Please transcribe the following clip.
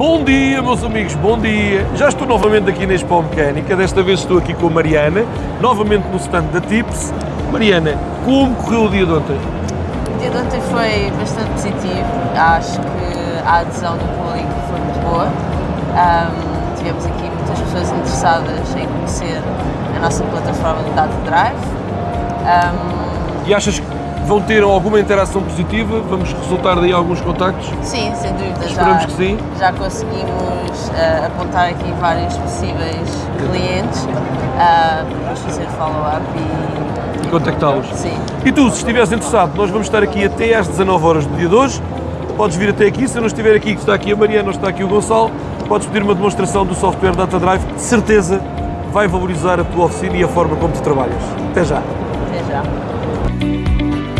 Bom dia, meus amigos, bom dia. Já estou novamente aqui na Expo Mecânica, desta vez estou aqui com a Mariana, novamente no stand da Tips. Mariana, como correu o dia de ontem? O dia de ontem foi bastante positivo, acho que a adesão do público foi muito boa. Um, tivemos aqui muitas pessoas interessadas em conhecer a nossa plataforma de Data Drive. Um, E achas que vão ter alguma interação positiva? Vamos resultar daí alguns contactos? sim, sem dúvida, Esperamos já, que sim. já conseguimos eh, apontar aqui vários possíveis clientes uh, para depois fazer follow-up e, E contactá-los? Sim. E tu, se estiveres interessado, nós vamos estar aqui até às 19 horas do dia de hoje. Podes vir até aqui, se eu não estiver aqui, que está aqui a Mariana ou está aqui o Gonçalo, podes pedir uma demonstração do software Data Drive, de certeza vai valorizar a tua oficina e a forma como tu trabalhas. Até já! 开始